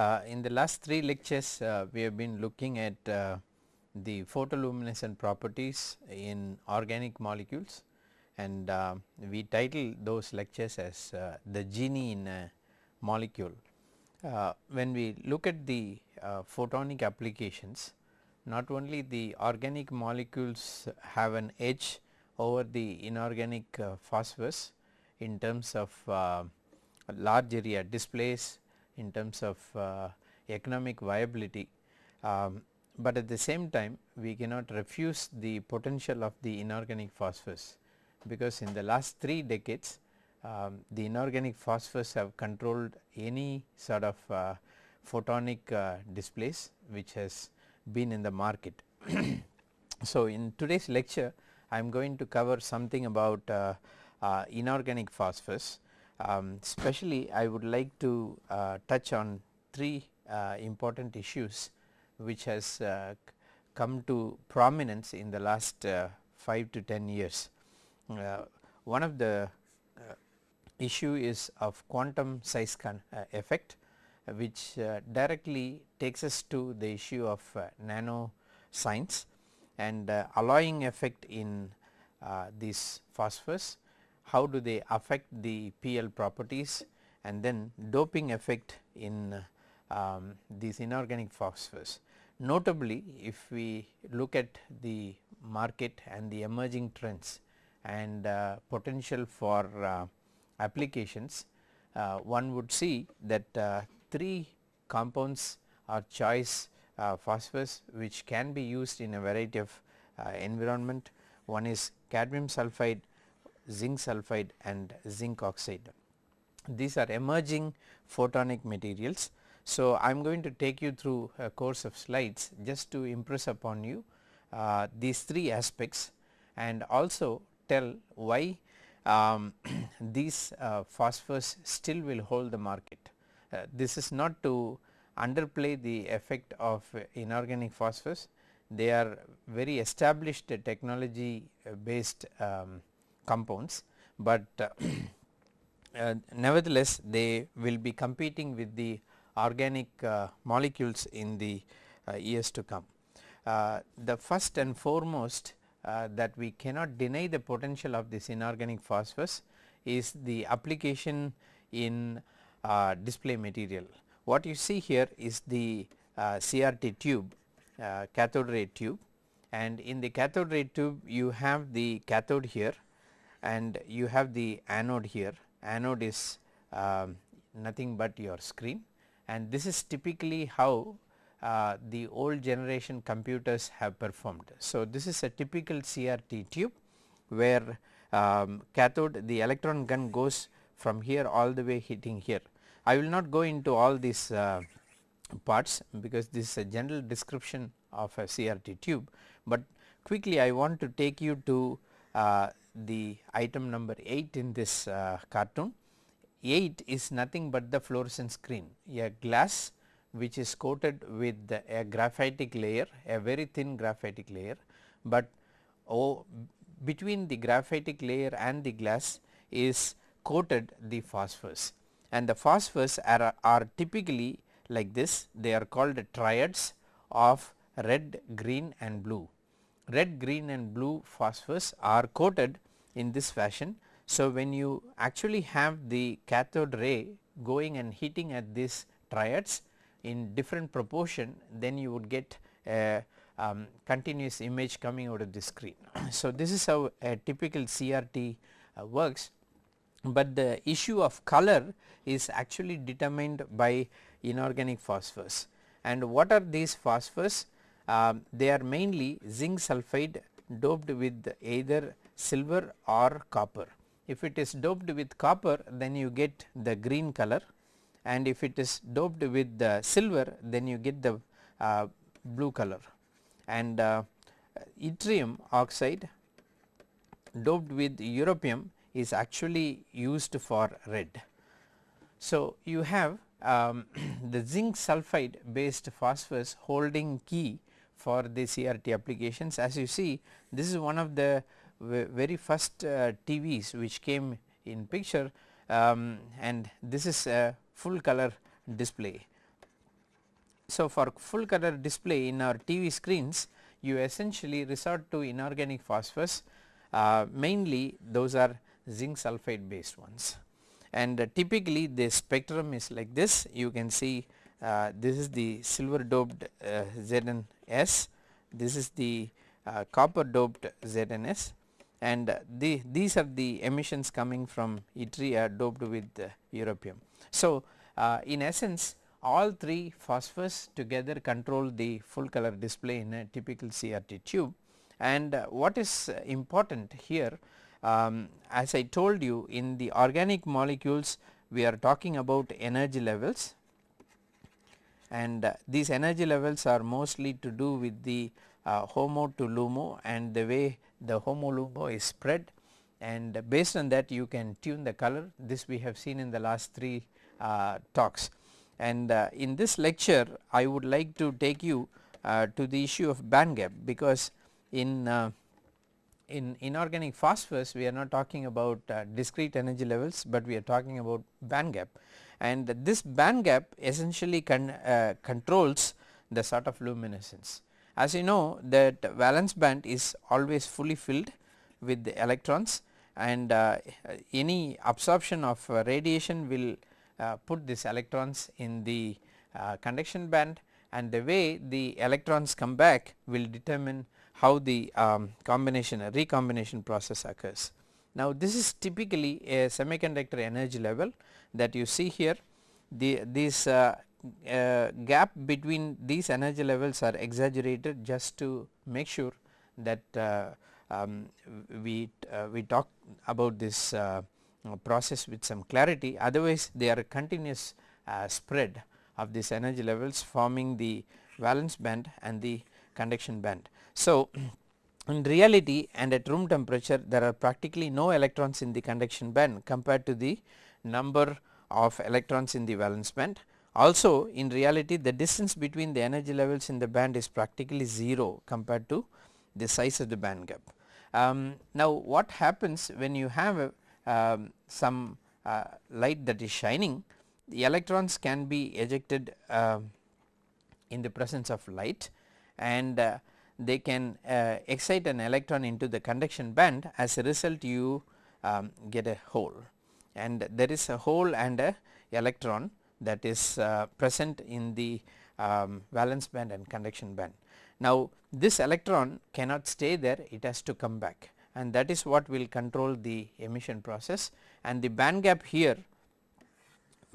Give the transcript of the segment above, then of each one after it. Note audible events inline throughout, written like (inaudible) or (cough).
Uh, in the last three lectures uh, we have been looking at uh, the photoluminescent properties in organic molecules and uh, we title those lectures as uh, the genie in a molecule. Uh, when we look at the photonic applications not only the organic molecules have an edge over the inorganic phosphorus in terms of large area displays in terms of uh, economic viability, um, but at the same time we cannot refuse the potential of the inorganic phosphorus because in the last 3 decades um, the inorganic phosphorus have controlled any sort of uh, photonic uh, displays which has been in the market. (clears throat) so, in today's lecture I am going to cover something about uh, uh inorganic phosphorus um, especially I would like to uh, touch on three uh, important issues which has uh, come to prominence in the last uh, 5 to 10 years. Uh, one of the uh, issue is of quantum size effect which directly takes us to the issue of nano science and alloying effect in these phosphorus how do they affect the PL properties and then doping effect in um, these inorganic phosphorus. Notably if we look at the market and the emerging trends and uh, potential for uh, applications, uh, one would see that uh, 3 compounds are choice uh, phosphorus which can be used in a variety of uh, environment. One is cadmium sulphide zinc sulphide and zinc oxide. These are emerging photonic materials. So, I am going to take you through a course of slides just to impress upon you uh, these three aspects and also tell why um, (clears throat) these uh, phosphors still will hold the market. Uh, this is not to underplay the effect of inorganic phosphors, they are very established technology based um, compounds, but uh, (clears throat) uh, nevertheless they will be competing with the organic uh, molecules in the years to come. the first and foremost that we cannot deny the potential of this inorganic phosphorus is the application in display material. What you see here is the CRT tube cathode ray tube and in the cathode ray tube you have the cathode here and you have the anode here anode is um, nothing but your screen and this is typically how uh, the old generation computers have performed. So, this is a typical CRT tube where um, cathode the electron gun goes from here all the way hitting here. I will not go into all these uh, parts because this is a general description of a CRT tube, but quickly I want to take you to uh, the item number 8 in this uh, cartoon. 8 is nothing but the fluorescent screen, a glass which is coated with a graphitic layer, a very thin graphitic layer, but oh, between the graphitic layer and the glass is coated the phosphors and the phosphors are, are typically like this, they are called triads of red, green and blue red, green and blue phosphors are coated in this fashion. So, when you actually have the cathode ray going and hitting at these triads in different proportion then you would get a um, continuous image coming out of the screen. (clears throat) so, this is how a typical CRT uh, works, but the issue of color is actually determined by inorganic phosphors and what are these phosphors? Uh, they are mainly zinc sulphide doped with either silver or copper. If it is doped with copper then you get the green color and if it is doped with the silver then you get the uh, blue color and uh, yttrium oxide doped with europium is actually used for red. So, you have um, (clears throat) the zinc sulphide based phosphorus holding key for the CRT applications. As you see this is one of the very first uh, TVs which came in picture um, and this is a full color display. So, for full color display in our TV screens you essentially resort to inorganic phosphors uh, mainly those are zinc sulphide based ones. And uh, typically the spectrum is like this. You can see uh, this is the silver doped uh, ZNS, this is the uh, copper doped ZNS and the, these are the emissions coming from yttria doped with europium. So, in essence all three phosphors together control the full color display in a typical CRT tube. And what is important here um, as I told you in the organic molecules we are talking about energy levels and uh, these energy levels are mostly to do with the uh, HOMO to LUMO and the way the HOMO LUMO is spread. And based on that you can tune the color. This we have seen in the last 3 uh, talks. And uh, in this lecture I would like to take you uh, to the issue of band gap because in uh, in inorganic phosphorus we are not talking about discrete energy levels, but we are talking about band gap and this band gap essentially con, uh, controls the sort of luminescence. As you know that valence band is always fully filled with the electrons and uh, any absorption of uh, radiation will uh, put these electrons in the uh, conduction band and the way the electrons come back will determine how the um, combination recombination process occurs. Now this is typically a semiconductor energy level that you see here the this uh, uh, gap between these energy levels are exaggerated just to make sure that uh, um, we uh, we talk about this uh, process with some clarity otherwise they are a continuous uh, spread of these energy levels forming the valence band and the conduction band. So, in reality and at room temperature there are practically no electrons in the conduction band compared to the number of electrons in the valence band. Also in reality the distance between the energy levels in the band is practically 0 compared to the size of the band gap. Um, now what happens when you have a, um, some uh, light that is shining the electrons can be ejected uh, in the presence of light and uh, they can uh, excite an electron into the conduction band as a result you um, get a hole and there is a hole and a electron that is uh, present in the um, valence band and conduction band. Now this electron cannot stay there it has to come back and that is what will control the emission process and the band gap here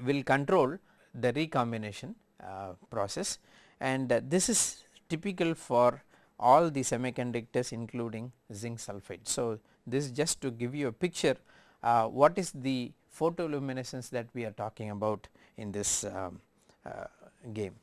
will control the recombination uh, process and uh, this is typical for all the semiconductors including zinc sulphide. So this is just to give you a picture uh, what is the photoluminescence that we are talking about in this um, uh, game.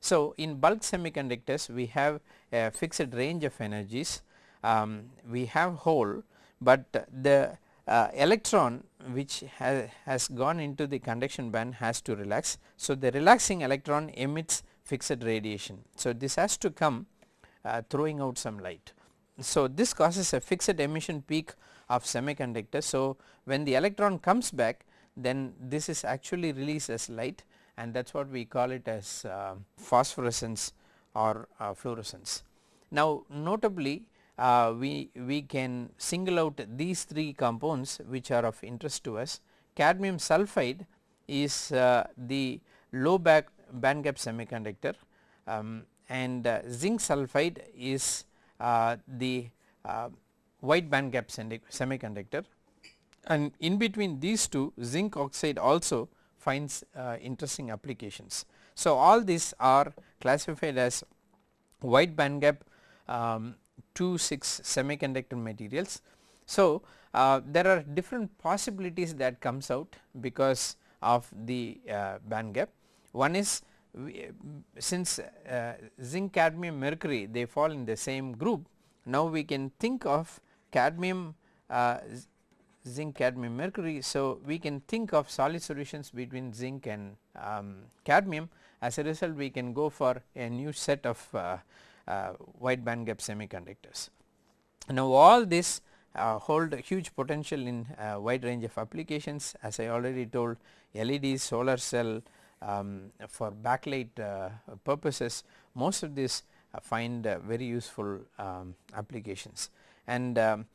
So, in bulk semiconductors we have a fixed range of energies, um, we have hole, but the uh, electron which ha has gone into the conduction band has to relax. So, the relaxing electron emits fixed radiation. So, this has to come uh, throwing out some light. So, this causes a fixed emission peak of semiconductor. So, when the electron comes back then this is actually released as light and that is what we call it as uh, phosphorescence or uh, fluorescence. Now notably uh, we, we can single out these three compounds which are of interest to us. Cadmium sulphide is uh, the low back band gap semiconductor um, and uh, zinc sulphide is uh, the wide band gap semiconductor and in between these two zinc oxide also finds uh, interesting applications. So, all these are classified as wide band gap um, 2 6 semiconductor materials. So, uh, there are different possibilities that comes out because of the uh, band gap. One is we, since uh, zinc cadmium mercury they fall in the same group now we can think of cadmium uh, zinc cadmium mercury. So, we can think of solid solutions between zinc and um, cadmium as a result we can go for a new set of uh, uh, wide band gap semiconductors. Now all this uh, hold huge potential in a wide range of applications as I already told LED, solar cell, um, for backlight uh, purposes most of this uh, find uh, very useful um, applications and um,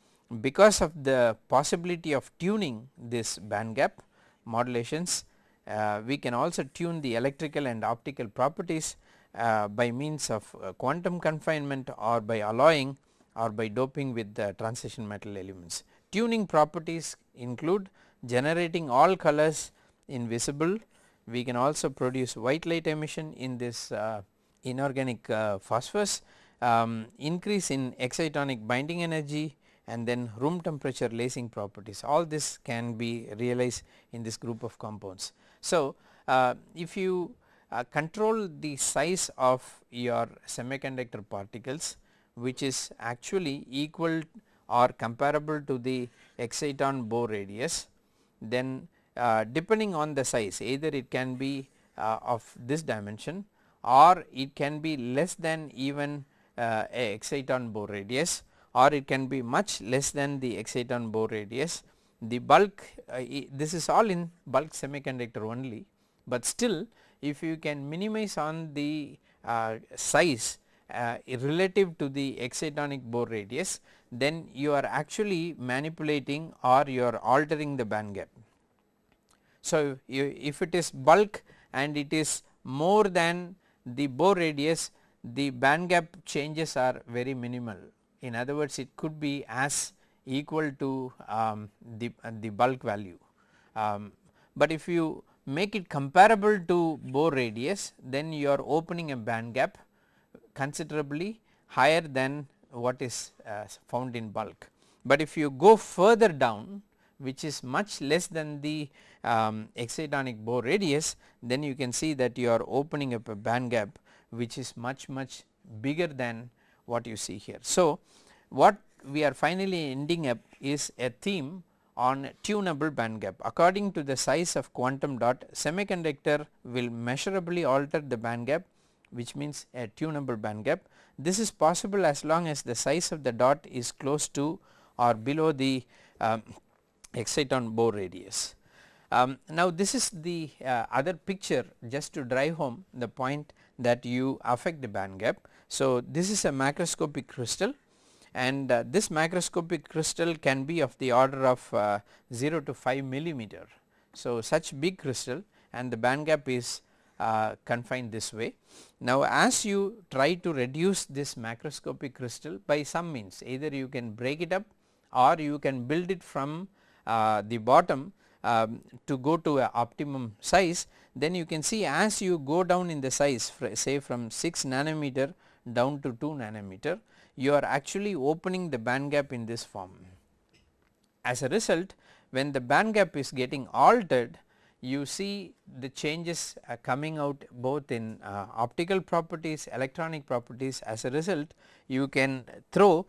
because of the possibility of tuning this band gap modulations uh, we can also tune the electrical and optical properties uh, by means of uh, quantum confinement or by alloying or by doping with the transition metal elements. Tuning properties include generating all colors in visible, we can also produce white light emission in this uh, inorganic uh, phosphorus, um, increase in excitonic binding energy and then room temperature lasing properties all this can be realized in this group of compounds. So, uh, if you uh, control the size of your semiconductor particles which is actually equal or comparable to the exciton Bohr radius then uh, depending on the size either it can be uh, of this dimension or it can be less than even exciton Bohr radius or it can be much less than the exciton Bohr radius. The bulk uh, this is all in bulk semiconductor only, but still if you can minimize on the uh, size uh, relative to the excitonic Bohr radius then you are actually manipulating or you are altering the band gap. So, if it is bulk and it is more than the Bohr radius the band gap changes are very minimal in other words it could be as equal to um, the, uh, the bulk value. Um, but if you make it comparable to Bohr radius then you are opening a band gap considerably higher than what is uh, found in bulk. But if you go further down which is much less than the um, excitonic Bohr radius then you can see that you are opening up a band gap which is much much bigger than what you see here. So, what we are finally ending up is a theme on tunable band gap. According to the size of quantum dot semiconductor will measurably alter the band gap which means a tunable band gap. This is possible as long as the size of the dot is close to or below the um, exciton Bohr radius. Um, now this is the uh, other picture just to drive home the point that you affect the band gap. So this is a macroscopic crystal and uh, this macroscopic crystal can be of the order of uh, 0 to 5 millimeter. So such big crystal and the band gap is uh, confined this way. Now as you try to reduce this macroscopic crystal by some means either you can break it up or you can build it from uh, the bottom um, to go to a optimum size then you can see as you go down in the size say from 6 nanometer down to 2 nanometer you are actually opening the band gap in this form. As a result when the band gap is getting altered you see the changes coming out both in uh, optical properties, electronic properties as a result you can throw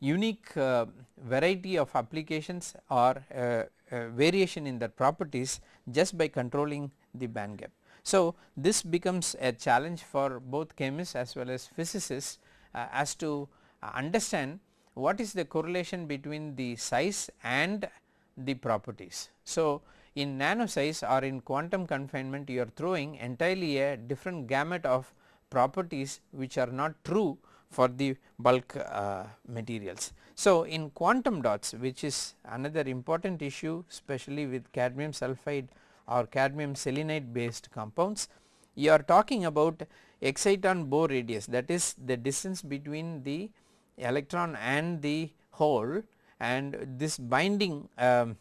unique uh, variety of applications or uh, uh, variation in the properties just by controlling the band gap. So, this becomes a challenge for both chemists as well as physicists uh, as to understand what is the correlation between the size and the properties. So, in nano size or in quantum confinement you are throwing entirely a different gamut of properties which are not true for the bulk uh, materials. So, in quantum dots which is another important issue especially with cadmium sulphide or cadmium selenide based compounds you are talking about exciton Bohr radius that is the distance between the electron and the hole and this binding um,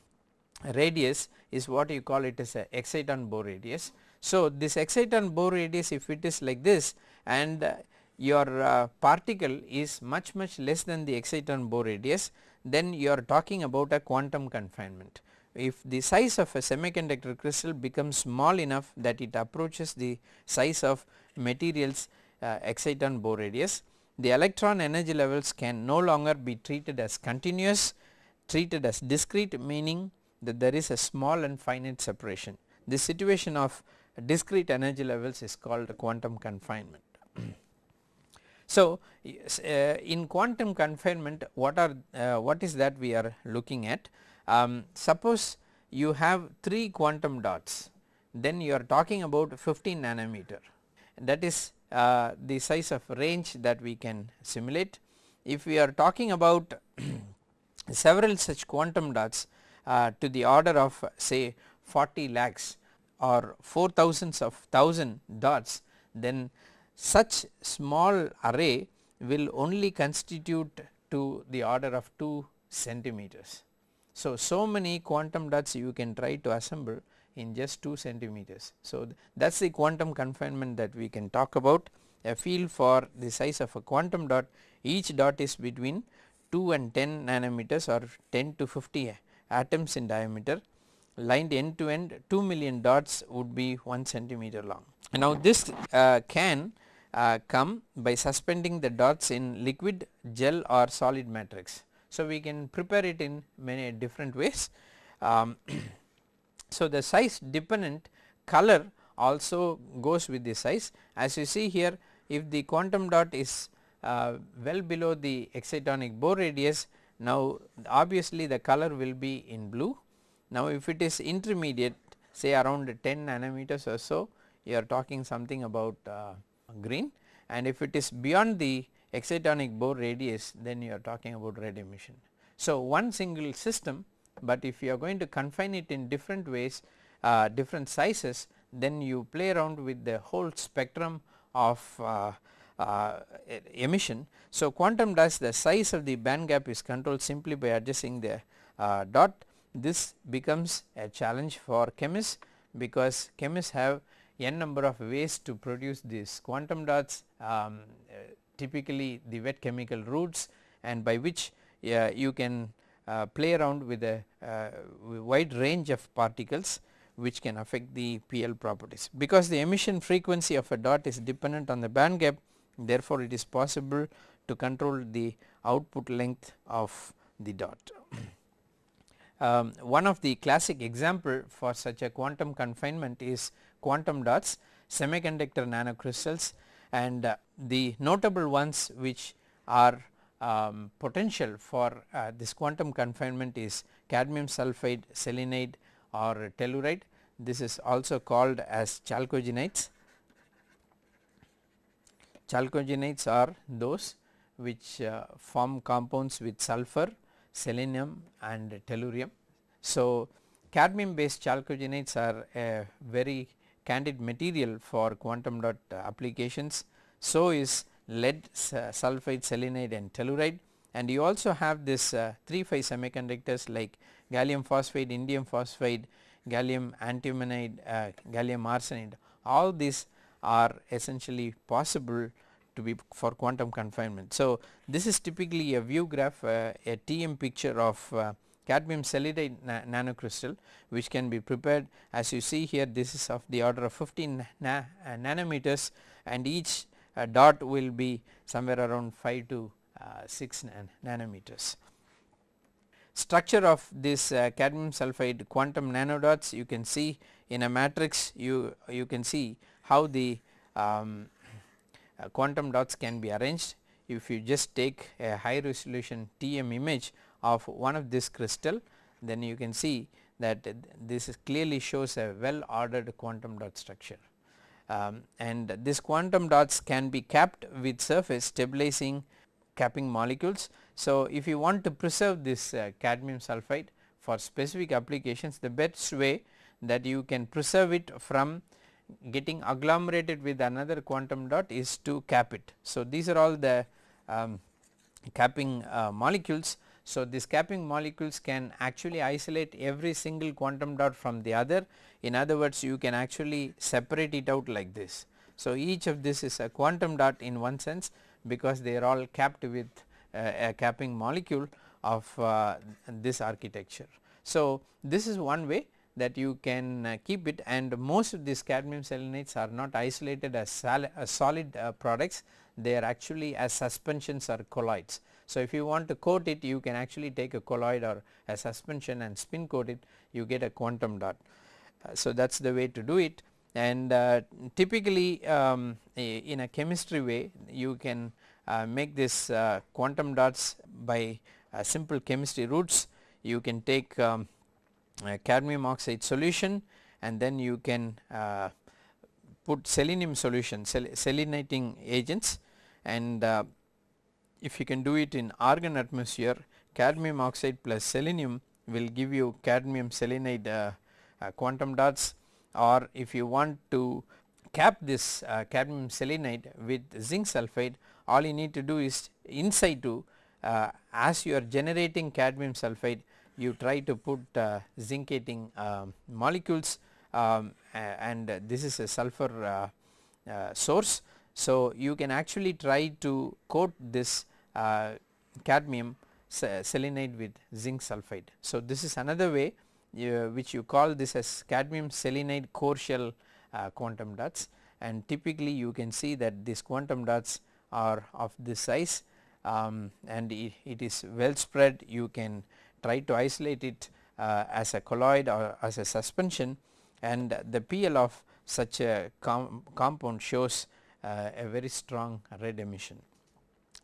radius is what you call it as a exciton Bohr radius. So, this exciton Bohr radius if it is like this and uh, your uh, particle is much much less than the exciton Bohr radius then you are talking about a quantum confinement. If the size of a semiconductor crystal becomes small enough that it approaches the size of materials uh, exciton Bohr radius the electron energy levels can no longer be treated as continuous treated as discrete meaning that there is a small and finite separation. This situation of discrete energy levels is called quantum confinement. (clears throat) so, uh, in quantum confinement what are uh, what is that we are looking at um, suppose you have 3 quantum dots then you are talking about 15 nanometer that is uh, the size of range that we can simulate. If we are talking about (clears throat) several such quantum dots uh, to the order of say 40 lakhs or 4 thousands of thousand dots then such small array will only constitute to the order of 2 centimeters. So, so many quantum dots you can try to assemble in just 2 centimeters. So, that is the quantum confinement that we can talk about a field for the size of a quantum dot each dot is between 2 and 10 nanometers or 10 to 50 atoms in diameter lined end to end 2 million dots would be 1 centimeter long. Now this uh, can uh, come by suspending the dots in liquid gel or solid matrix. So we can prepare it in many different ways. Um, (clears throat) so the size dependent color also goes with the size as you see here if the quantum dot is uh, well below the excitonic Bohr radius now obviously the color will be in blue. Now if it is intermediate say around 10 nanometers or so you are talking something about uh, green and if it is beyond the excitonic Bohr radius then you are talking about red emission. So one single system but if you are going to confine it in different ways uh, different sizes then you play around with the whole spectrum of uh, uh, emission. So quantum dots the size of the band gap is controlled simply by adjusting the uh, dot this becomes a challenge for chemists because chemists have n number of ways to produce these quantum dots um, typically the wet chemical routes and by which uh, you can uh, play around with a uh, wide range of particles which can affect the PL properties. Because the emission frequency of a dot is dependent on the band gap therefore it is possible to control the output length of the dot. (clears throat) um, one of the classic example for such a quantum confinement is quantum dots semiconductor nanocrystals and uh, the notable ones which are um, potential for uh, this quantum confinement is cadmium sulphide selenide or telluride this is also called as chalcogenides. Chalcogenides are those which uh, form compounds with sulfur, selenium and tellurium. So, cadmium based chalcogenides are a very candid material for quantum dot applications. So is lead sulphide selenide and telluride and you also have this uh, 3 5 semiconductors like gallium phosphide, indium phosphide, gallium antimonide, uh, gallium arsenide all these are essentially possible to be for quantum confinement. So, this is typically a view graph uh, a TM picture of uh, cadmium selenide na nanocrystal which can be prepared. As you see here this is of the order of 15 na uh, nanometers and each uh, dot will be somewhere around 5 to uh, 6 nan nanometers. Structure of this uh, cadmium sulphide quantum nanodots you can see in a matrix you you can see how the um, uh, quantum dots can be arranged. If you just take a high resolution TM image of one of this crystal then you can see that this clearly shows a well ordered quantum dot structure. Um, and this quantum dots can be capped with surface stabilizing capping molecules. So, if you want to preserve this uh, cadmium sulphide for specific applications the best way that you can preserve it from getting agglomerated with another quantum dot is to cap it. So, these are all the um, capping uh, molecules. So, these capping molecules can actually isolate every single quantum dot from the other in other words you can actually separate it out like this. So, each of this is a quantum dot in one sense because they are all capped with uh, a capping molecule of uh, this architecture. So, this is one way that you can uh, keep it and most of these cadmium selenides are not isolated as, as solid uh, products they are actually as suspensions or colloids. So, if you want to coat it you can actually take a colloid or a suspension and spin coat it you get a quantum dot. Uh, so, that is the way to do it. And uh, typically um, in a chemistry way you can uh, make this uh, quantum dots by simple chemistry routes you can take um, cadmium oxide solution and then you can uh, put selenium solution sel agents. And uh, if you can do it in argon atmosphere cadmium oxide plus selenium will give you cadmium selenide uh, uh, quantum dots or if you want to cap this uh, cadmium selenide with zinc sulphide all you need to do is inside to uh, as you are generating cadmium sulphide you try to put uh, zincating um, molecules um, and this is a sulfur uh, source. So, you can actually try to coat this cadmium selenide with zinc sulphide. So, this is another way which you call this as cadmium selenide core shell quantum dots and typically you can see that these quantum dots are of this size um, and it, it is well spread you can try to isolate it uh, as a colloid or as a suspension and the PL of such a com compound shows uh, a very strong red emission.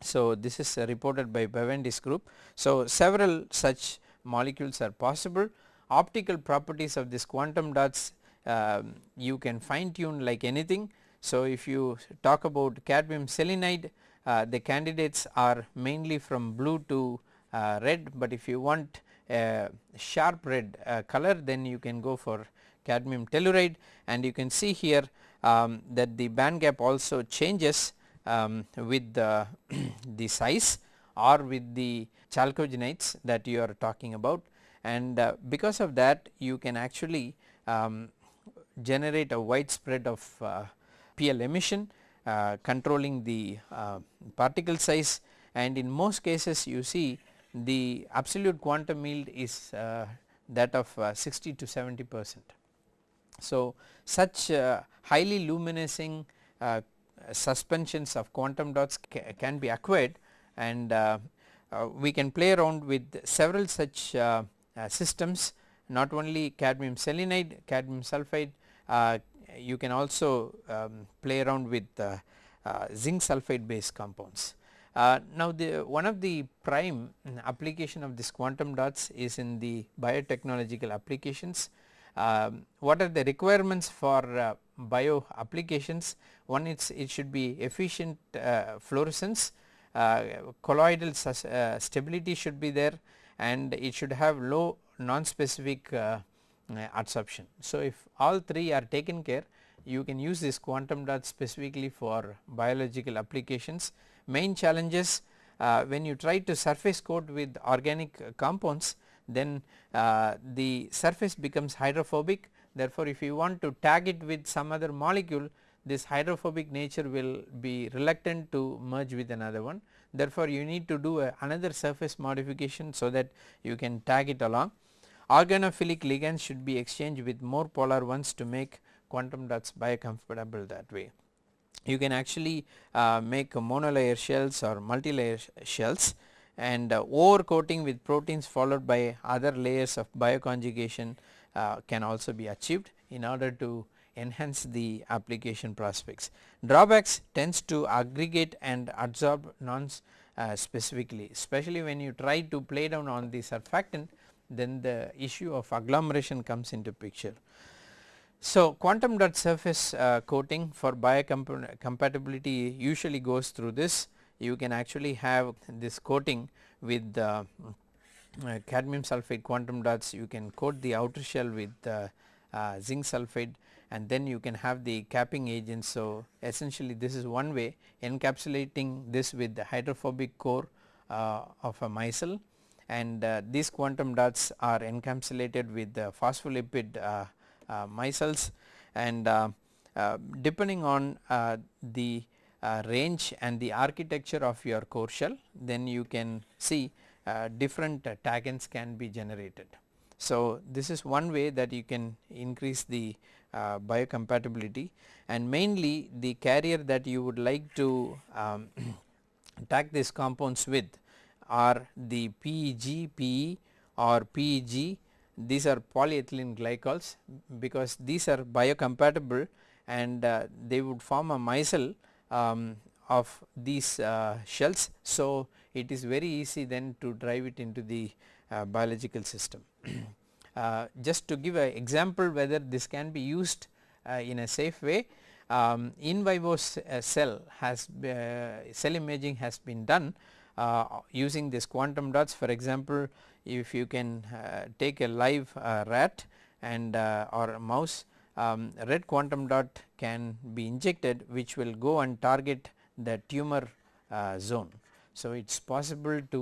So, this is uh, reported by Bawendi's group. So, several such molecules are possible optical properties of this quantum dots um, you can fine tune like anything. So, if you talk about cadmium selenide uh, the candidates are mainly from blue to uh, red, but if you want a sharp red uh, color then you can go for cadmium telluride and you can see here um, that the band gap also changes um, with the, (clears throat) the size or with the chalcogenides that you are talking about and uh, because of that you can actually um, generate a wide spread of uh, PL emission uh, controlling the uh, particle size and in most cases you see the absolute quantum yield is uh, that of 60 to 70 percent. So, such highly luminescing suspensions of quantum dots ca can be acquired and uh, uh, we can play around with several such uh, systems not only cadmium selenide, cadmium sulphide, you can also um, play around with uh, uh, zinc sulphide based compounds. Uh, now the one of the prime application of this quantum dots is in the biotechnological applications. Um, what are the requirements for uh, bio applications? One is it should be efficient uh, fluorescence, uh, colloidal stability should be there and it should have low non-specific uh, adsorption. So, if all three are taken care you can use this quantum dot specifically for biological applications. Main challenges uh, when you try to surface coat with organic compounds then uh, the surface becomes hydrophobic therefore, if you want to tag it with some other molecule this hydrophobic nature will be reluctant to merge with another one. Therefore, you need to do another surface modification so that you can tag it along. Organophilic ligands should be exchanged with more polar ones to make quantum dots biocompatible that way. You can actually uh, make monolayer shells or multilayer shells and uh, over coating with proteins followed by other layers of bioconjugation uh, can also be achieved in order to enhance the application prospects. Drawbacks tends to aggregate and adsorb non uh, specifically especially when you try to play down on the surfactant then the issue of agglomeration comes into picture. So, quantum dot surface uh, coating for biocompatibility usually goes through this you can actually have this coating with uh, uh, cadmium sulphide quantum dots you can coat the outer shell with uh, uh, zinc sulphide and then you can have the capping agent. So, essentially this is one way encapsulating this with the hydrophobic core uh, of a micelle and uh, these quantum dots are encapsulated with the phospholipid uh, micelles and depending on the range and the architecture of your core shell then you can see different taggants can be generated. So, this is one way that you can increase the uh, biocompatibility and mainly the carrier that you would like to um, (clears throat) tag these compounds with are the PEG, PE or PEG these are polyethylene glycols because these are biocompatible and uh, they would form a micelle um, of these uh, shells. So, it is very easy then to drive it into the uh, biological system. (clears throat) Uh, just to give an example whether this can be used uh, in a safe way um, in vivo uh, cell has uh, cell imaging has been done uh, using this quantum dots for example if you can uh, take a live rat and or a mouse um, red quantum dot can be injected which will go and target the tumor zone. So, it is possible to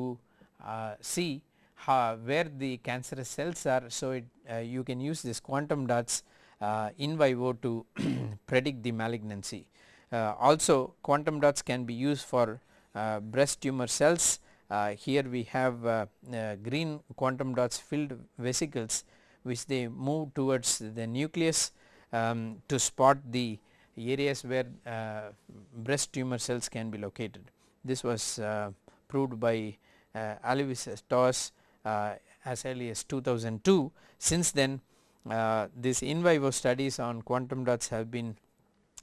see how, where the cancerous cells are. So, it, uh, you can use this quantum dots uh, in vivo to (clears throat) predict the malignancy. Uh, also quantum dots can be used for uh, breast tumor cells. Uh, here we have uh, green quantum dots filled vesicles which they move towards the nucleus um, to spot the areas where breast tumor cells can be located. This was proved by uh, Alois Toss uh, as early as 2002. Since then uh, these in vivo studies on quantum dots have been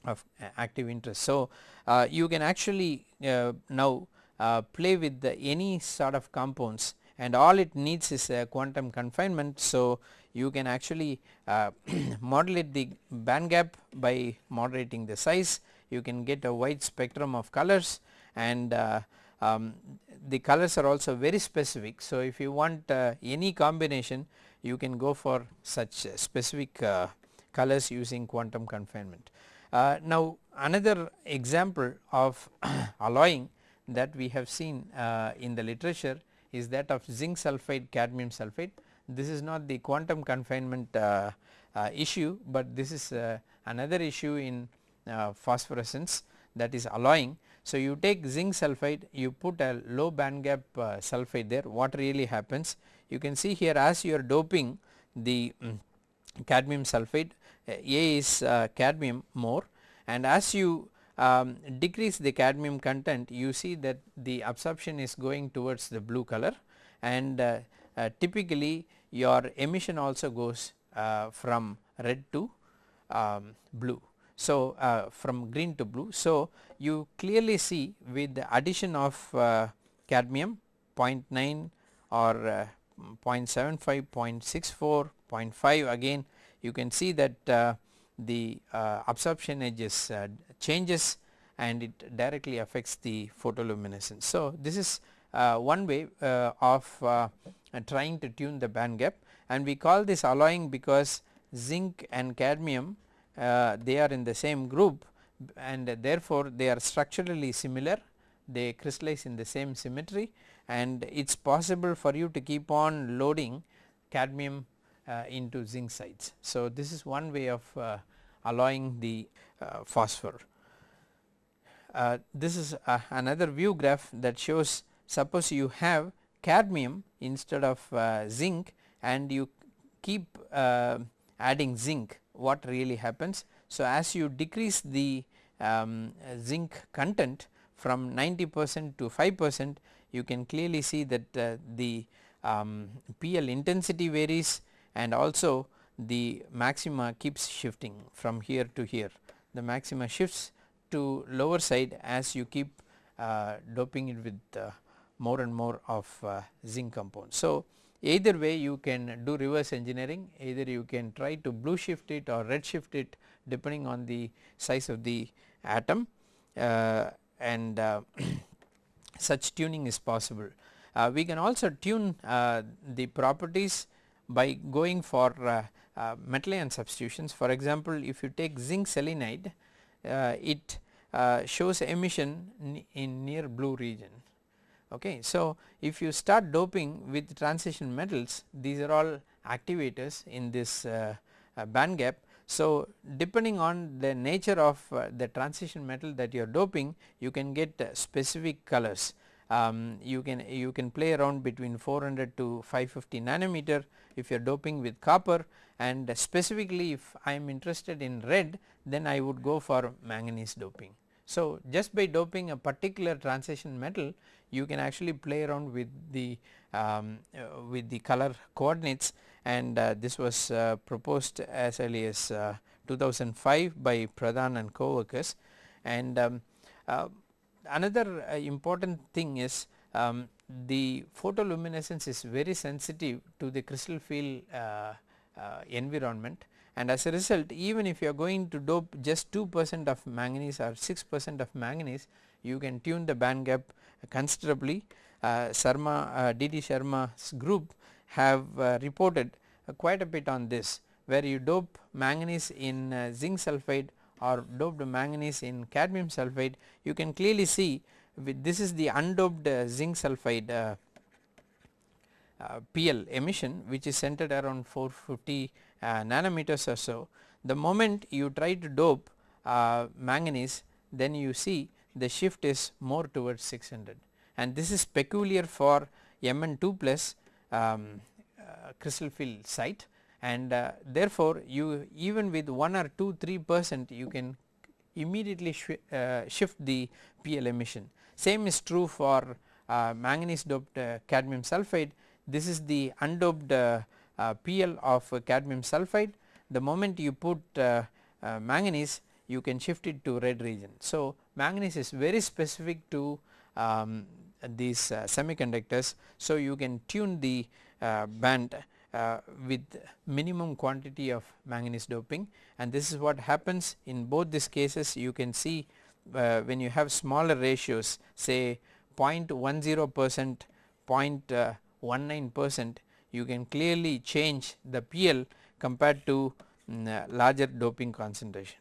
of active interest. So, uh, you can actually now play with any sort of compounds and all it needs is a quantum confinement. So, you can actually uh, (clears throat) modulate the band gap by moderating the size you can get a wide spectrum of colors and uh, um, the colors are also very specific. So, if you want uh, any combination you can go for such uh, specific uh, colors using quantum confinement. Uh, now another example of (clears throat) alloying that we have seen uh, in the literature is that of zinc sulphide cadmium sulphide. This is not the quantum confinement uh, issue, but this is another issue in phosphorescence that is alloying so, you take zinc sulphide you put a low band gap uh, sulphide there what really happens you can see here as you are doping the um, cadmium sulphide uh, A is uh, cadmium more and as you um, decrease the cadmium content you see that the absorption is going towards the blue color and uh, uh, typically your emission also goes uh, from red to um, blue. So, uh, from green to blue. So, you clearly see with the addition of uh, cadmium 0.9 or uh, 0.75, 0.64, 0.5 again you can see that uh, the uh, absorption edges uh, changes and it directly affects the photoluminescence. So, this is one way of trying to tune the band gap and we call this alloying because zinc and cadmium they are in the same group and therefore, they are structurally similar they crystallize in the same symmetry and it is possible for you to keep on loading cadmium uh, into zinc sites. So, this is one way of uh, alloying the uh, phosphor. Uh, this is uh, another view graph that shows suppose you have cadmium instead of zinc and you keep adding zinc what really happens. So, as you decrease the um, zinc content from 90 percent to 5 percent you can clearly see that uh, the um, PL intensity varies and also the maxima keeps shifting from here to here. The maxima shifts to lower side as you keep uh, doping it with uh, more and more of uh, zinc compounds. So, either way you can do reverse engineering. Either you can try to blue shift it or red shift it depending on the size of the atom. Uh, and uh, (clears throat) such tuning is possible. Uh, we can also tune uh, the properties by going for uh, uh, metal ion substitutions. For example if you take zinc selenide it shows emission in near blue region Okay. So, if you start doping with transition metals these are all activators in this uh, uh, band gap. So, depending on the nature of uh, the transition metal that you are doping you can get uh, specific colors. Um, you can you can play around between 400 to 550 nanometer if you are doping with copper and specifically if I am interested in red then I would go for manganese doping. So, just by doping a particular transition metal you can actually play around with the um, uh, with the color coordinates. And uh, this was uh, proposed as early as uh, 2005 by Pradhan and co-workers. And um, uh, another uh, important thing is um, the photoluminescence is very sensitive to the crystal field environment and as a result even if you are going to dope just 2 percent of manganese or 6 percent of manganese you can tune the band gap considerably. Uh, Sharma, uh, D. D. Sharma's group have uh, reported uh, quite a bit on this where you dope manganese in uh, zinc sulphide or doped manganese in cadmium sulphide you can clearly see this is the undoped uh, zinc sulphide uh, PL emission which is centered around 450 nanometers or so. The moment you try to dope manganese then you see the shift is more towards 600 and this is peculiar for Mn2 plus um, uh, crystal field site and uh, therefore you even with 1 or 2 3 percent you can immediately sh uh, shift the PL emission. Same is true for uh, manganese doped uh, cadmium sulphide this is the undoped uh, uh, PL of cadmium sulphide the moment you put manganese you can shift it to red region. So, manganese is very specific to um, these uh, semiconductors. So, you can tune the uh, band uh, with minimum quantity of manganese doping and this is what happens in both these cases you can see uh, when you have smaller ratios say 0.10 percent 0.19 percent you can clearly change the PL compared to um, larger doping concentration.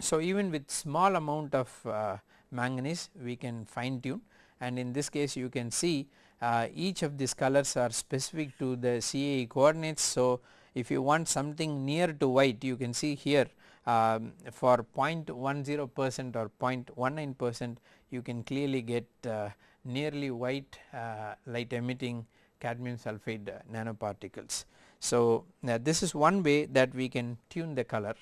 So, even with small amount of uh, manganese we can fine tune and in this case you can see uh, each of these colors are specific to the CIE coordinates. So, if you want something near to white you can see here um, for 0.10 percent or 0.19 percent you can clearly get uh, nearly white uh, light emitting cadmium sulphide nanoparticles. So, uh, this is one way that we can tune the color.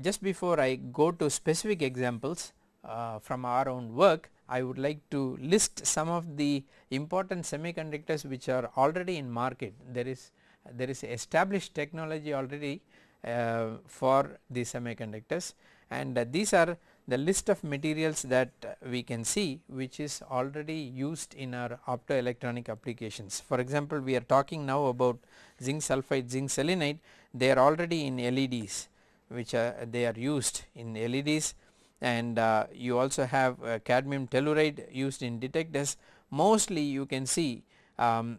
Just before I go to specific examples uh, from our own work I would like to list some of the important semiconductors which are already in market. There is there is established technology already uh, for the semiconductors. And uh, these are the list of materials that we can see which is already used in our optoelectronic applications. For example, we are talking now about zinc sulphide zinc selenide. They are already in LEDs which are they are used in LEDs and uh, you also have uh, cadmium telluride used in detectors. Mostly you can see um,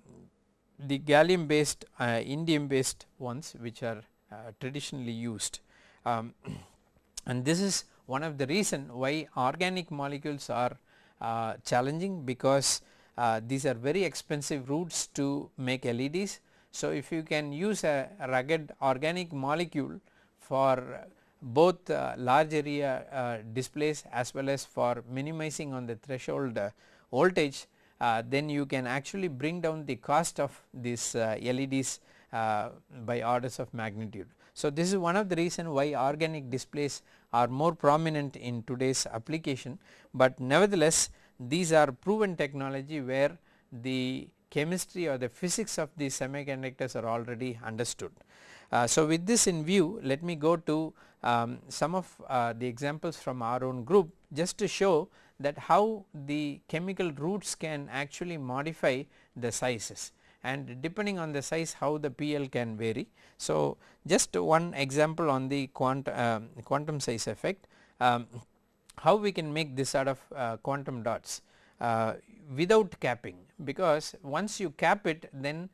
the gallium based uh, indium based ones which are uh, traditionally used. Um, (clears throat) and this is one of the reason why organic molecules are uh, challenging because uh, these are very expensive routes to make LEDs. So, if you can use a rugged organic molecule for both uh, large area uh, displays as well as for minimizing on the threshold uh, voltage uh, then you can actually bring down the cost of these LEDs by orders of magnitude. So, this is one of the reason why organic displays are more prominent in today's application, but nevertheless these are proven technology where the chemistry or the physics of the semiconductors are already understood. Uh, so, with this in view let me go to um, some of uh, the examples from our own group just to show that how the chemical routes can actually modify the sizes and depending on the size how the PL can vary. So, just one example on the quant, uh, quantum size effect um, how we can make this sort of uh, quantum dots uh, without capping because once you cap it then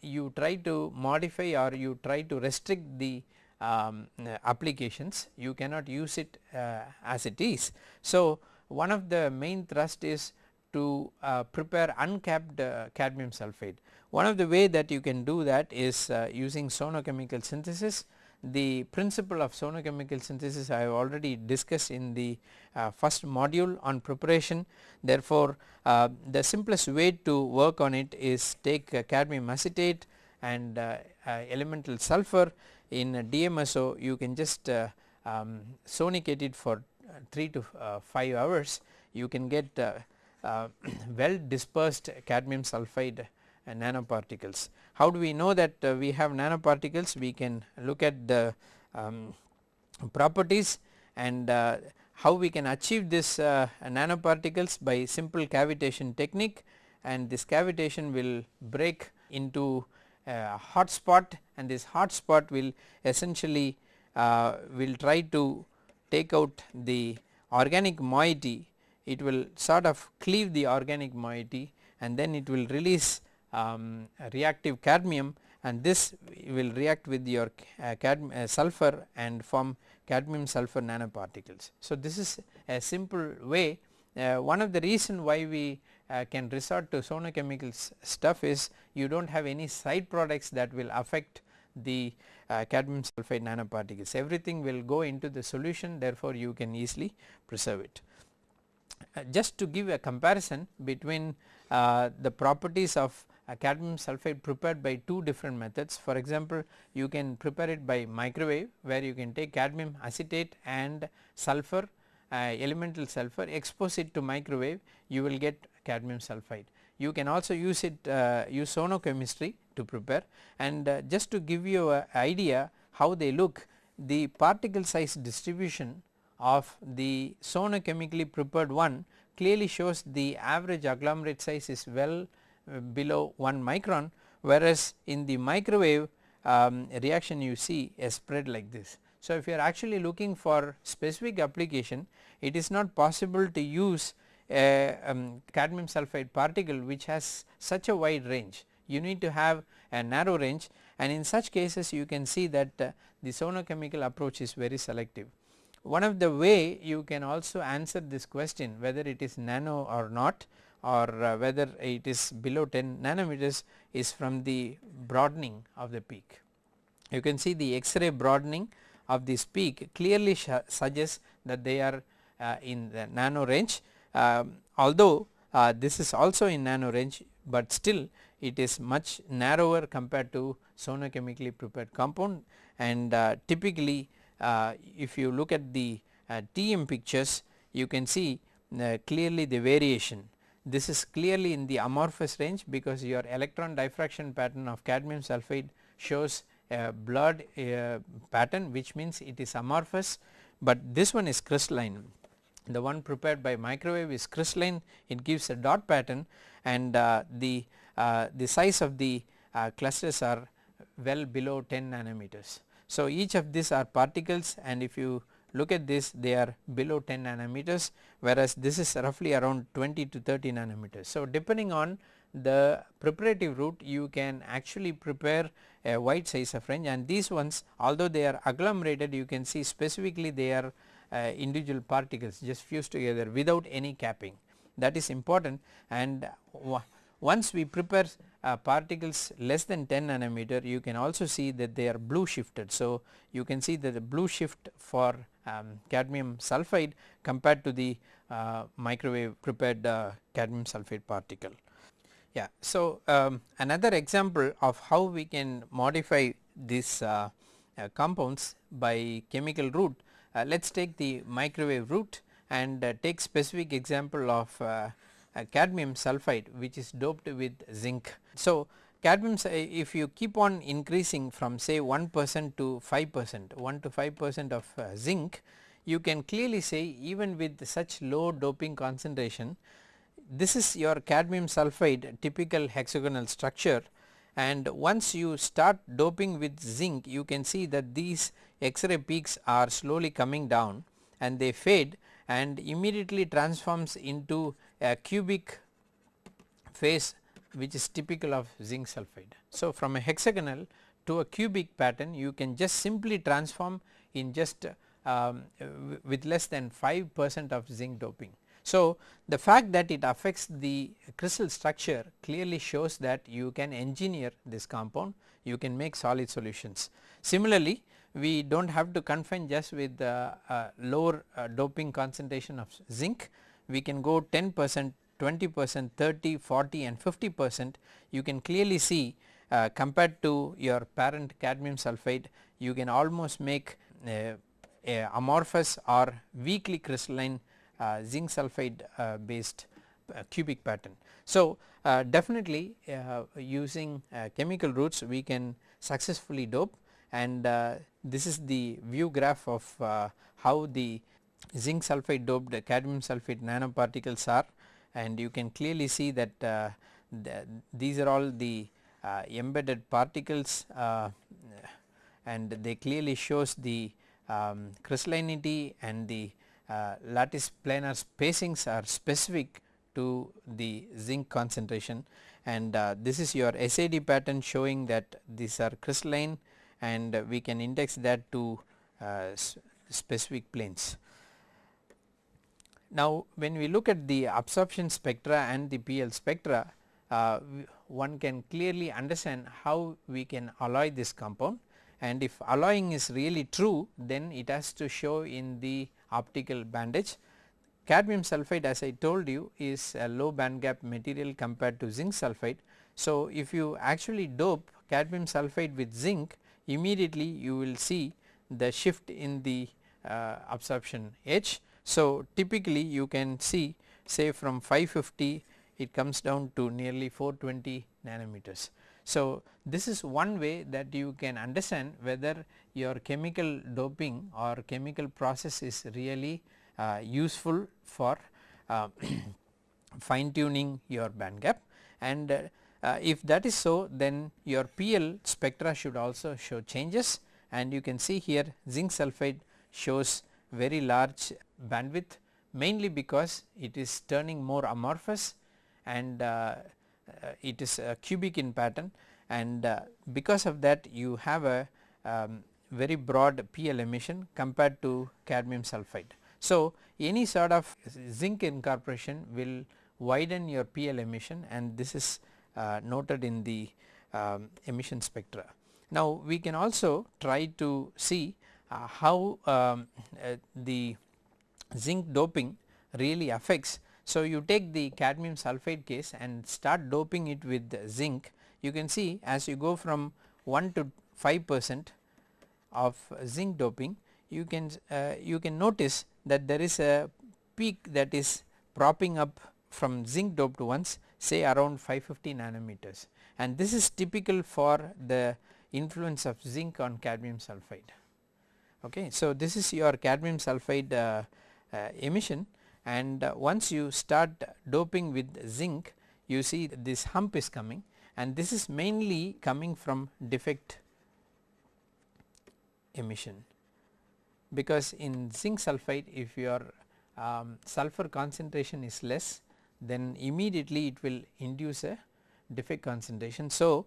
you try to modify or you try to restrict the um, applications you cannot use it uh, as it is. So, one of the main thrust is to uh, prepare uncapped uh, cadmium sulphide. One of the way that you can do that is uh, using sonochemical synthesis. The principle of sonochemical synthesis I have already discussed in the uh, first module on preparation. Therefore, uh, the simplest way to work on it is take uh, cadmium acetate and uh, uh, elemental sulfur in DMSO you can just uh, um, sonicate it for 3 to 5 hours. You can get (clears throat) well dispersed cadmium sulphide nanoparticles. How do we know that uh, we have nanoparticles? We can look at the um, properties and uh, how we can achieve this uh, nanoparticles by simple cavitation technique and this cavitation will break into a hot spot and this hot spot will essentially uh, will try to take out the organic moiety it will sort of cleave the organic moiety and then it will release um, reactive cadmium and this will react with your uh, uh, sulfur and form cadmium sulfur nanoparticles. So, this is a simple way uh, one of the reason why we uh, can resort to sonochemical stuff is you do not have any side products that will affect the uh, cadmium sulphide nanoparticles everything will go into the solution therefore you can easily preserve it. Uh, just to give a comparison between the properties of cadmium sulphide prepared by two different methods. For example, you can prepare it by microwave where you can take cadmium acetate and sulphur uh, elemental sulphur expose it to microwave you will get cadmium sulphide. You can also use it uh, use sonochemistry to prepare and uh, just to give you a idea how they look the particle size distribution of the sonochemically prepared one clearly shows the average agglomerate size is well below 1 micron whereas in the microwave um, reaction you see a spread like this. So, if you are actually looking for specific application it is not possible to use a um, cadmium sulphide particle which has such a wide range you need to have a narrow range and in such cases you can see that uh, the sonochemical approach is very selective. One of the way you can also answer this question whether it is nano or not or uh, whether it is below 10 nanometers is from the broadening of the peak. You can see the X-ray broadening of this peak clearly suggests that they are uh, in the nano range. Um, although uh, this is also in nano range, but still it is much narrower compared to sonochemically prepared compound. And uh, typically uh, if you look at the uh, TM pictures you can see clearly the variation this is clearly in the amorphous range because your electron diffraction pattern of cadmium sulphide shows a blurred uh, pattern which means it is amorphous, but this one is crystalline. The one prepared by microwave is crystalline it gives a dot pattern and uh, the, uh, the size of the uh, clusters are well below 10 nanometers. So, each of these are particles and if you look at this they are below 10 nanometers whereas this is roughly around 20 to 30 nanometers. So, depending on the preparative route you can actually prepare a wide size of range and these ones although they are agglomerated you can see specifically they are uh, individual particles just fused together without any capping that is important and once we prepare uh, particles less than 10 nanometer you can also see that they are blue shifted. So, you can see that the blue shift for um, cadmium sulphide compared to the uh, microwave prepared uh, cadmium sulphide particle. Yeah. So, um, another example of how we can modify these uh, uh, compounds by chemical route uh, let us take the microwave route and take specific example of uh, cadmium sulphide which is doped with zinc. So, cadmium if you keep on increasing from say 1 percent to 5 percent 1 to 5 percent of uh, zinc you can clearly say even with such low doping concentration this is your cadmium sulphide typical hexagonal structure. And once you start doping with zinc you can see that these X-ray peaks are slowly coming down and they fade and immediately transforms into a cubic phase which is typical of zinc sulphide. So, from a hexagonal to a cubic pattern you can just simply transform in just um, with less than 5 percent of zinc doping. So, the fact that it affects the crystal structure clearly shows that you can engineer this compound you can make solid solutions. Similarly, we do not have to confine just with the uh, lower uh, doping concentration of zinc we can go 10 percent 20 percent 30 40 and 50 percent you can clearly see uh, compared to your parent cadmium sulphide you can almost make a amorphous or weakly crystalline uh, zinc sulphide uh, based uh, cubic pattern. So, definitely using chemical routes we can successfully dope and uh, this is the view graph of uh, how the zinc sulphide doped cadmium sulphide nanoparticles are and you can clearly see that uh, the, these are all the uh, embedded particles uh, and they clearly shows the um, crystallinity and the uh, lattice planar spacings are specific to the zinc concentration and uh, this is your SAD pattern showing that these are crystalline and we can index that to uh, specific planes. Now when we look at the absorption spectra and the PL spectra uh, one can clearly understand how we can alloy this compound and if alloying is really true then it has to show in the optical band gap. Cadmium sulphide as I told you is a low band gap material compared to zinc sulphide. So, if you actually dope cadmium sulphide with zinc immediately you will see the shift in the uh, absorption edge. So, typically you can see say from 550 it comes down to nearly 420 nanometers. So, this is one way that you can understand whether your chemical doping or chemical process is really uh, useful for uh, (clears throat) fine tuning your band gap and uh, uh if that is so then your PL spectra should also show changes and you can see here zinc sulphide shows very large bandwidth mainly because it is turning more amorphous and uh, uh, it is cubic in pattern and uh, because of that you have a um, very broad PL emission compared to cadmium sulphide. So, any sort of zinc incorporation will widen your PL emission and this is uh, noted in the um, emission spectra. Now, we can also try to see uh, how um, uh, the zinc doping really affects. So, you take the cadmium sulphide case and start doping it with zinc you can see as you go from 1 to 5 percent of zinc doping you can uh, you can notice that there is a peak that is propping up from zinc doped ones say around 550 nanometers and this is typical for the influence of zinc on cadmium sulphide. Okay. So, this is your cadmium sulphide uh, emission. And uh, once you start doping with zinc you see this hump is coming. And this is mainly coming from defect emission. Because in zinc sulphide if your um, sulfur concentration is less then immediately it will induce a defect concentration. So,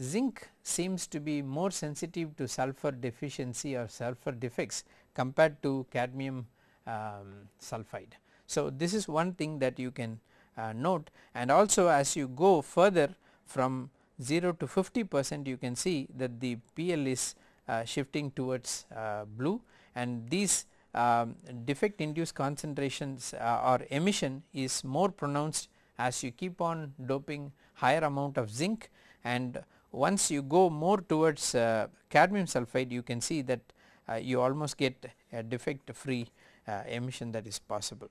zinc seems to be more sensitive to sulfur deficiency or sulfur defects compared to cadmium um, sulphide. So, this is one thing that you can uh, note. And also as you go further from 0 to 50 percent you can see that the PL is uh, shifting towards uh, blue. And these um, defect induced concentrations uh, or emission is more pronounced as you keep on doping higher amount of zinc. And once you go more towards uh, cadmium sulphide you can see that uh, you almost get a defect free uh, emission that is possible.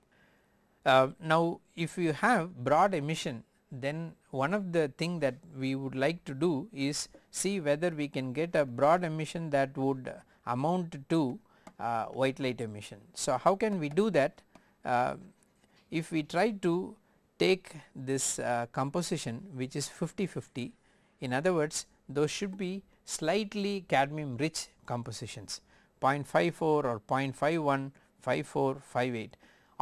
now if you have broad emission then one of the thing that we would like to do is see whether we can get a broad emission that would amount to uh, white light emission. So, how can we do that? Uh, if we try to take this uh, composition which is 50 50 in other words those should be slightly cadmium rich compositions 0.54 or 0.51 54 58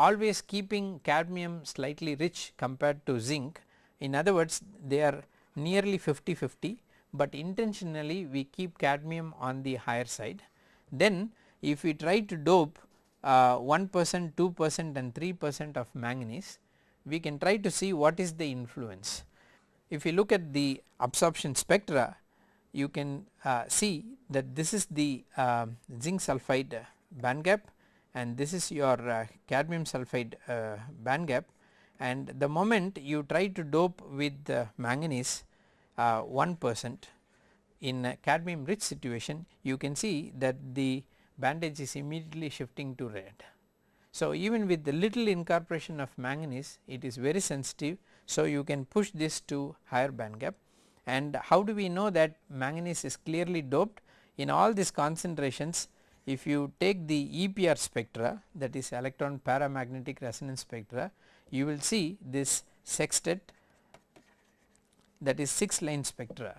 always keeping cadmium slightly rich compared to zinc in other words they are nearly 50 50 but intentionally we keep cadmium on the higher side. Then if we try to dope uh, 1 percent, 2 percent and 3 percent of manganese we can try to see what is the influence. If you look at the absorption spectra you can uh, see that this is the uh, zinc sulphide band gap and this is your uh, cadmium sulphide uh, band gap and the moment you try to dope with manganese uh, 1 percent in a cadmium rich situation you can see that the band gap is immediately shifting to red. So, even with the little incorporation of manganese it is very sensitive. So, you can push this to higher band gap and how do we know that manganese is clearly doped in all these concentrations if you take the EPR spectra that is electron paramagnetic resonance spectra you will see this sextet that is 6 line spectra.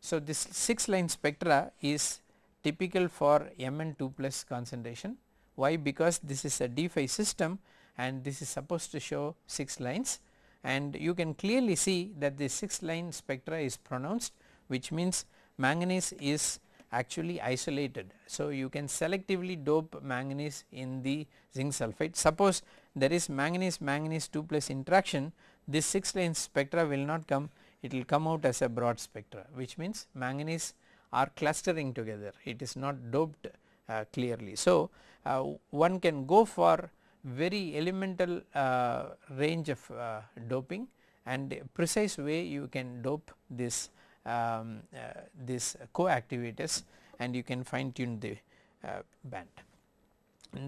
So, this 6 line spectra is typical for Mn 2 plus concentration. Why? Because this is a d5 system and this is supposed to show 6 lines and you can clearly see that the 6 line spectra is pronounced which means manganese is actually isolated. So, you can selectively dope manganese in the zinc sulphide. Suppose there is manganese manganese 2 plus interaction this 6 line spectra will not come it will come out as a broad spectra which means manganese are clustering together it is not doped uh, clearly. So, uh, one can go for very elemental uh, range of uh, doping and precise way you can dope this um, uh, this coactivators and you can fine tune the uh, band.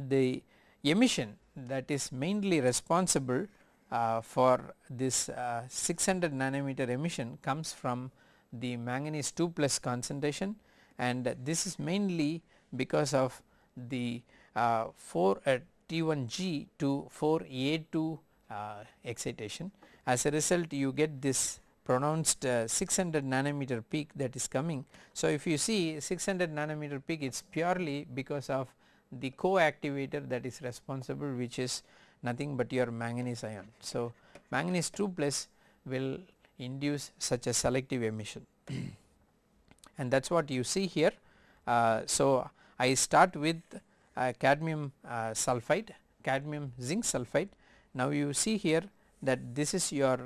The emission that is mainly responsible uh, for this uh, 600 nanometer emission comes from the manganese 2 plus concentration and this is mainly because of the uh, 4 uh, T1G to 4A2 uh, excitation. As a result you get this pronounced uh, 600 nanometer peak that is coming. So, if you see 600 nanometer peak it is purely because of the coactivator that is responsible which is nothing but your manganese ion. So, manganese 2 plus will induce such a selective emission (clears throat) and that is what you see here. Uh, so, I start with uh, cadmium uh, sulphide, cadmium zinc sulphide. Now, you see here that this is your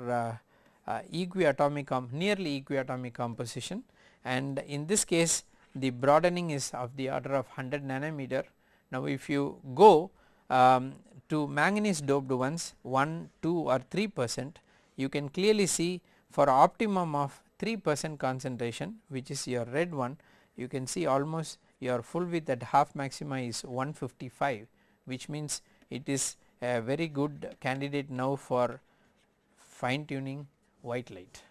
uh, equiatomic nearly equiatomic composition and in this case the broadening is of the order of 100 nanometer. Now, if you go um, to manganese doped ones 1, 2 or 3 percent you can clearly see for optimum of 3 percent concentration which is your red one you can see almost your full width at half maxima is 155 which means it is a very good candidate now for fine tuning white light.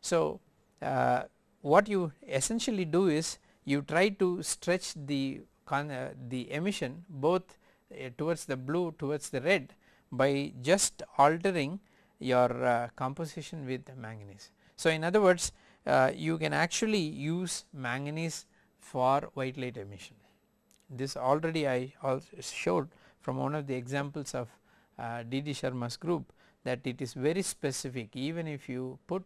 So, uh, what you essentially do is you try to stretch the uh, the emission both uh, towards the blue towards the red by just altering your uh, composition with manganese. So, in other words uh, you can actually use manganese for white light emission. This already I showed from one of the examples of uh, D.D. Sharma's group that it is very specific even if you put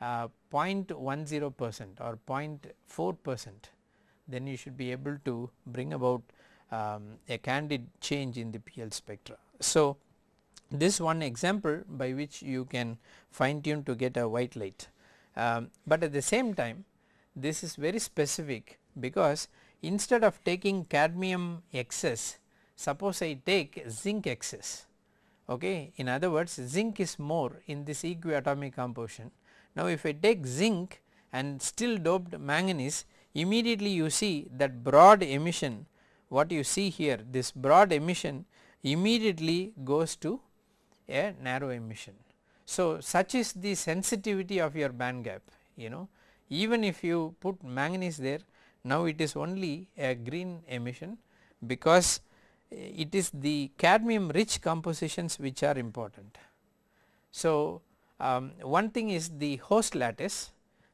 uh, 0.10 percent or 0.4 percent then you should be able to bring about um, a candid change in the PL spectra. So, this one example by which you can fine tune to get a white light, um, but at the same time this is very specific because instead of taking cadmium excess suppose I take zinc excess okay. In other words zinc is more in this equiatomic composition. Now if I take zinc and still doped manganese immediately you see that broad emission what you see here this broad emission immediately goes to a narrow emission. So such is the sensitivity of your band gap you know even if you put manganese there now it is only a green emission because it is the cadmium rich compositions which are important. So, um, one thing is the host lattice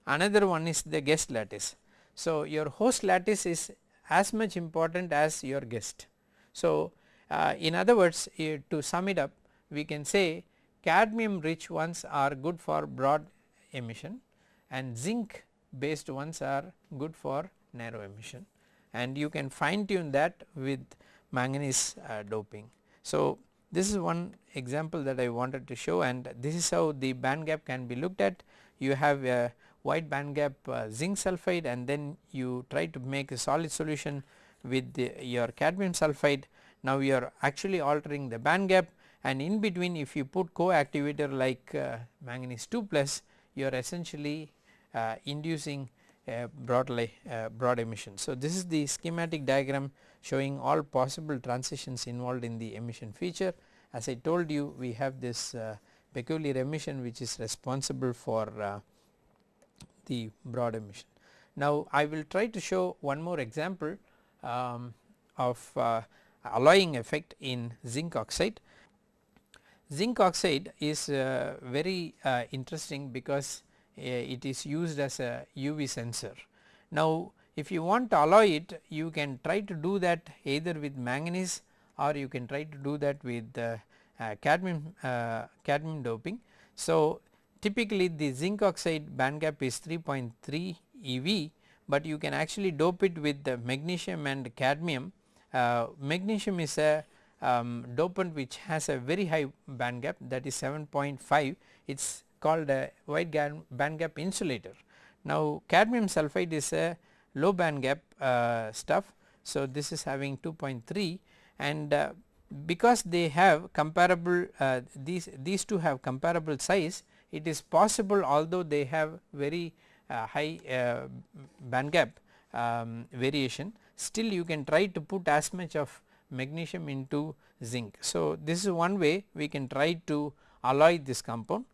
another one is the guest lattice. So, your host lattice is as much important as your guest. So, uh, in other words uh, to sum it up we can say cadmium rich ones are good for broad emission and zinc based ones are good for narrow emission and you can fine tune that with manganese uh, doping. So, this is one example that I wanted to show and this is how the band gap can be looked at. You have a wide band gap uh, zinc sulphide and then you try to make a solid solution with the, your cadmium sulphide. Now, you are actually altering the band gap and in between if you put co-activator like uh, manganese 2 plus you are essentially uh, inducing uh, broad emission. So, this is the schematic diagram showing all possible transitions involved in the emission feature. As I told you we have this uh, peculiar emission which is responsible for uh, the broad emission. Now, I will try to show one more example um, of uh, alloying effect in zinc oxide. Zinc oxide is uh, very uh, interesting because it is used as a UV sensor. Now if you want to alloy it you can try to do that either with manganese or you can try to do that with uh, uh, cadmium, uh, cadmium doping. So typically the zinc oxide band gap is 3.3 EV but you can actually dope it with the magnesium and cadmium. Uh, magnesium is a um, dopant which has a very high band gap that is 7.5 it is called a wide band gap insulator. Now cadmium sulphide is a low band gap uh, stuff. So this is having 2.3 and uh, because they have comparable uh, these these two have comparable size it is possible although they have very uh, high uh, band gap um, variation still you can try to put as much of magnesium into zinc. So this is one way we can try to alloy this compound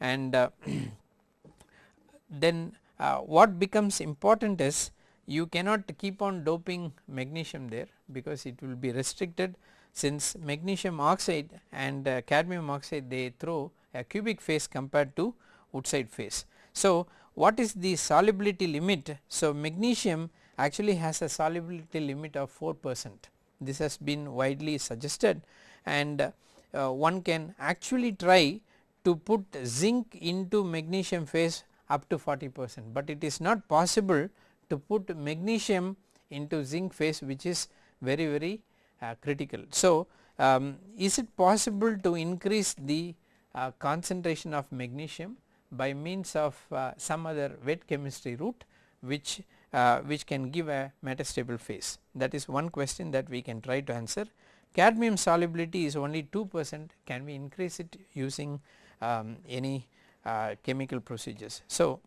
and uh, (clears throat) then uh, what becomes important is you cannot keep on doping magnesium there because it will be restricted since magnesium oxide and uh, cadmium oxide they throw a cubic phase compared to wurtzite phase. So what is the solubility limit? So magnesium actually has a solubility limit of 4 percent this has been widely suggested and uh, one can actually try to put zinc into magnesium phase up to 40 percent, but it is not possible to put magnesium into zinc phase which is very very uh, critical. So, um, is it possible to increase the uh, concentration of magnesium by means of uh, some other wet chemistry route which uh, which can give a metastable phase that is one question that we can try to answer. Cadmium solubility is only 2 percent can we increase it using um, any uh, chemical procedures. So,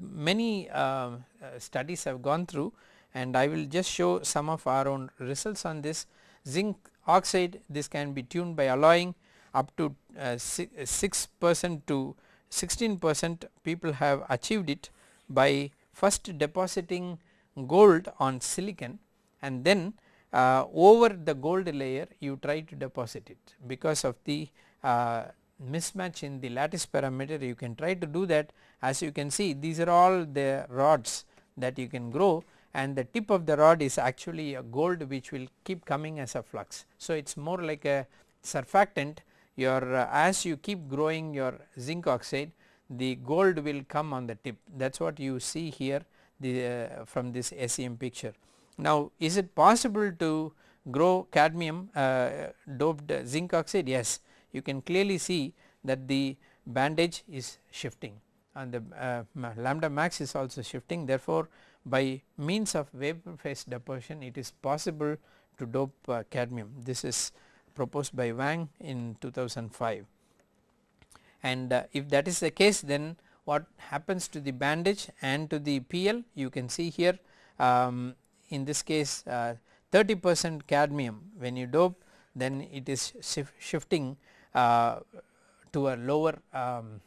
many uh, studies have gone through and I will just show some of our own results on this. Zinc oxide this can be tuned by alloying up to uh, 6 percent to 16 percent. People have achieved it by first depositing gold on silicon and then uh, over the gold layer you try to deposit it. Because of the uh, mismatch in the lattice parameter you can try to do that. As you can see these are all the rods that you can grow and the tip of the rod is actually a gold which will keep coming as a flux. So it is more like a surfactant. Your uh, as you keep growing your zinc oxide the gold will come on the tip. That is what you see here the uh, from this SEM picture. Now is it possible to grow cadmium uh, doped zinc oxide? Yes you can clearly see that the band gap is shifting and the uh, lambda max is also shifting. Therefore by means of vapor phase deposition it is possible to dope uh, cadmium. This is proposed by Wang in 2005 and uh, if that is the case then what happens to the band gap and to the PL you can see here um, in this case uh, 30 percent cadmium. When you dope then it is shif shifting to a lower um,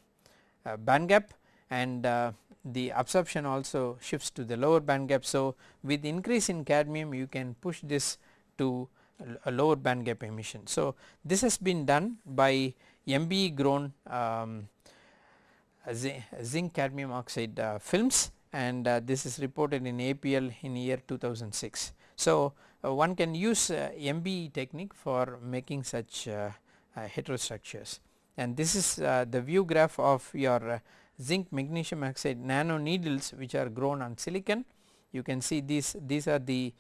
uh, band gap and uh, the absorption also shifts to the lower band gap. So, with increase in cadmium you can push this to a lower band gap emission. So, this has been done by MBE grown um, zinc cadmium oxide uh, films and uh, this is reported in APL in year 2006. So, uh, one can use uh, MBE technique for making such uh, uh, heterostructures and this is the view graph of your zinc magnesium oxide nano needles which are grown on silicon. You can see these these are the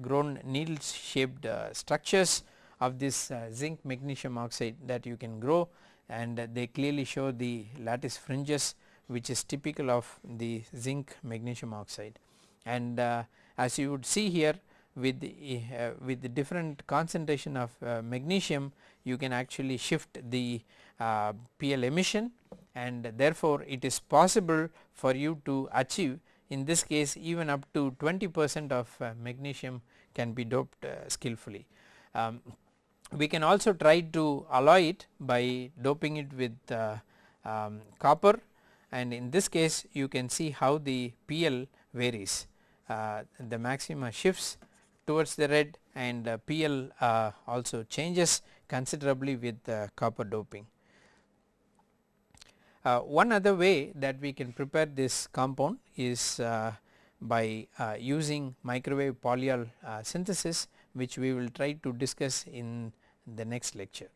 grown needle shaped structures of this uh, zinc magnesium oxide that you can grow and uh, they clearly show the lattice fringes which is typical of the zinc magnesium oxide. And uh, as you would see here with uh, with the different concentration of uh, magnesium you can actually shift the uh, PL emission and therefore it is possible for you to achieve in this case even up to 20 percent of magnesium can be doped skillfully. Um, we can also try to alloy it by doping it with uh, um, copper and in this case you can see how the PL varies. Uh, the maxima shifts towards the red and uh, PL uh, also changes considerably with copper doping. Uh, one other way that we can prepare this compound is by using microwave polyol synthesis which we will try to discuss in the next lecture.